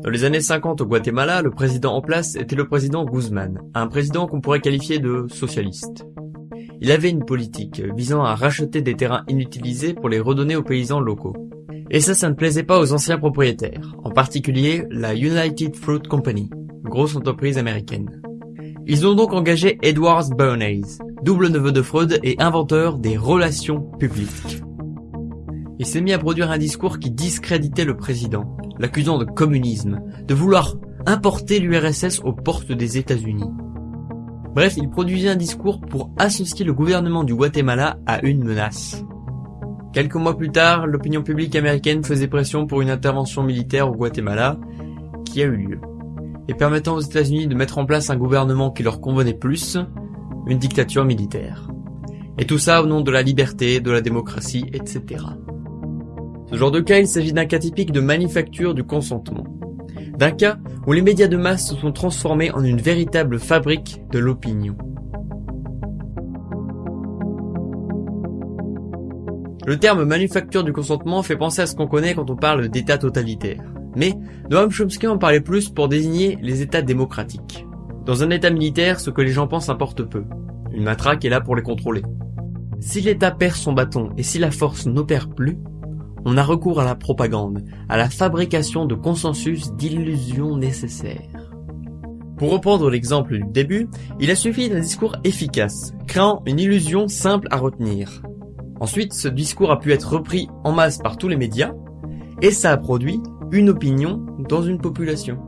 Dans les années 50 au Guatemala, le président en place était le président Guzman, un président qu'on pourrait qualifier de socialiste. Il avait une politique visant à racheter des terrains inutilisés pour les redonner aux paysans locaux. Et ça, ça ne plaisait pas aux anciens propriétaires, en particulier la United Fruit Company, grosse entreprise américaine. Ils ont donc engagé Edward Bernays, double neveu de Freud et inventeur des relations publiques. Il s'est mis à produire un discours qui discréditait le président, l'accusant de communisme, de vouloir importer l'URSS aux portes des États-Unis. Bref, il produisait un discours pour associer le gouvernement du Guatemala à une menace. Quelques mois plus tard, l'opinion publique américaine faisait pression pour une intervention militaire au Guatemala, qui a eu lieu, et permettant aux États-Unis de mettre en place un gouvernement qui leur convenait plus, une dictature militaire. Et tout ça au nom de la liberté, de la démocratie, etc. Ce genre de cas, il s'agit d'un cas typique de manufacture du consentement. D'un cas où les médias de masse se sont transformés en une véritable fabrique de l'opinion. Le terme manufacture du consentement fait penser à ce qu'on connaît quand on parle d'état totalitaire. Mais Noam Chomsky en parlait plus pour désigner les états démocratiques. Dans un état militaire, ce que les gens pensent importe peu. Une matraque est là pour les contrôler. Si l'état perd son bâton et si la force n'opère plus, on a recours à la propagande, à la fabrication de consensus d'illusions nécessaires. Pour reprendre l'exemple du début, il a suffi d'un discours efficace, créant une illusion simple à retenir. Ensuite, ce discours a pu être repris en masse par tous les médias, et ça a produit une opinion dans une population.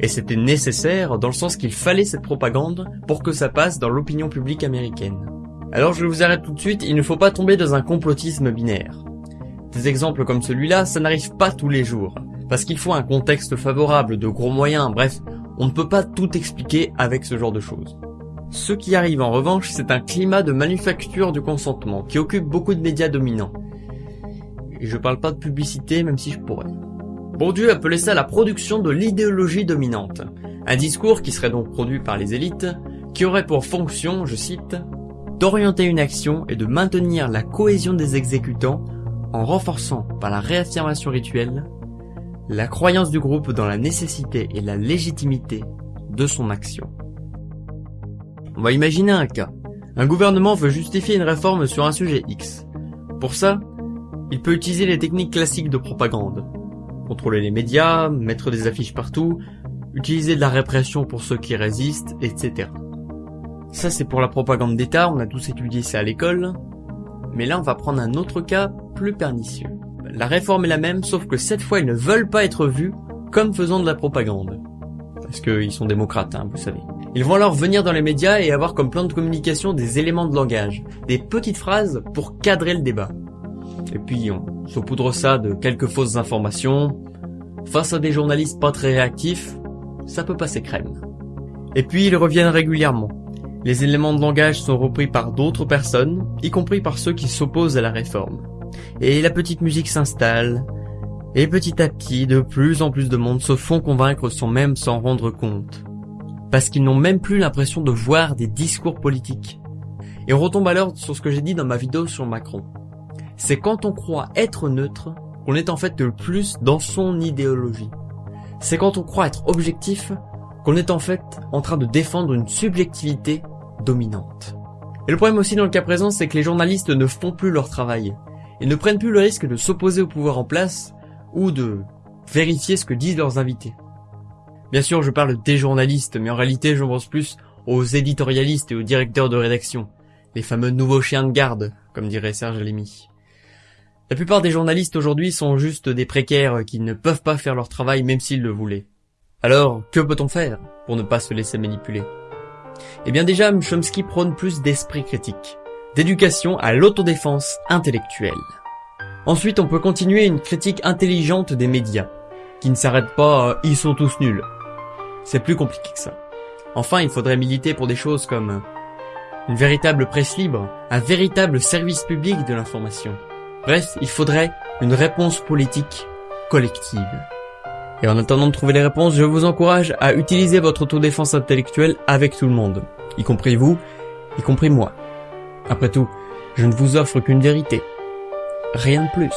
Et c'était nécessaire dans le sens qu'il fallait cette propagande pour que ça passe dans l'opinion publique américaine. Alors je vous arrête tout de suite, il ne faut pas tomber dans un complotisme binaire. Des exemples comme celui-là, ça n'arrive pas tous les jours, parce qu'il faut un contexte favorable, de gros moyens, bref, on ne peut pas tout expliquer avec ce genre de choses. Ce qui arrive en revanche, c'est un climat de manufacture du consentement qui occupe beaucoup de médias dominants. Et je parle pas de publicité, même si je pourrais. Bourdieu appelait ça la production de l'idéologie dominante. Un discours qui serait donc produit par les élites, qui aurait pour fonction, je cite, d'orienter une action et de maintenir la cohésion des exécutants en renforçant par la réaffirmation rituelle la croyance du groupe dans la nécessité et la légitimité de son action. On va imaginer un cas. Un gouvernement veut justifier une réforme sur un sujet X. Pour ça, il peut utiliser les techniques classiques de propagande. Contrôler les médias, mettre des affiches partout, utiliser de la répression pour ceux qui résistent, etc. Ça c'est pour la propagande d'État, on a tous étudié ça à l'école. Mais là on va prendre un autre cas plus pernicieux. La réforme est la même, sauf que cette fois ils ne veulent pas être vus comme faisant de la propagande. Parce qu'ils sont démocrates, hein, vous savez. Ils vont alors venir dans les médias et avoir comme plan de communication des éléments de langage, des petites phrases pour cadrer le débat. Et puis on saupoudre ça de quelques fausses informations. Face à des journalistes pas très réactifs, ça peut passer crème. Et puis ils reviennent régulièrement. Les éléments de langage sont repris par d'autres personnes, y compris par ceux qui s'opposent à la réforme. Et la petite musique s'installe, et petit à petit, de plus en plus de monde se font convaincre sans même s'en rendre compte. Parce qu'ils n'ont même plus l'impression de voir des discours politiques. Et on retombe alors sur ce que j'ai dit dans ma vidéo sur Macron. C'est quand on croit être neutre qu'on est en fait le plus dans son idéologie. C'est quand on croit être objectif qu'on est en fait en train de défendre une subjectivité dominante. Et le problème aussi dans le cas présent, c'est que les journalistes ne font plus leur travail. Ils ne prennent plus le risque de s'opposer au pouvoir en place ou de vérifier ce que disent leurs invités. Bien sûr, je parle des journalistes, mais en réalité, je pense plus aux éditorialistes et aux directeurs de rédaction, les fameux nouveaux chiens de garde, comme dirait Serge Lémy. La plupart des journalistes aujourd'hui sont juste des précaires qui ne peuvent pas faire leur travail même s'ils le voulaient. Alors, que peut-on faire pour ne pas se laisser manipuler? Eh bien déjà, Chomsky prône plus d'esprit critique, d'éducation à l'autodéfense intellectuelle. Ensuite, on peut continuer une critique intelligente des médias, qui ne s'arrête pas à « ils sont tous nuls ». C'est plus compliqué que ça. Enfin, il faudrait militer pour des choses comme une véritable presse libre, un véritable service public de l'information. Bref, il faudrait une réponse politique collective. Et en attendant de trouver les réponses, je vous encourage à utiliser votre autodéfense intellectuelle avec tout le monde, y compris vous, y compris moi. Après tout, je ne vous offre qu'une vérité, rien de plus.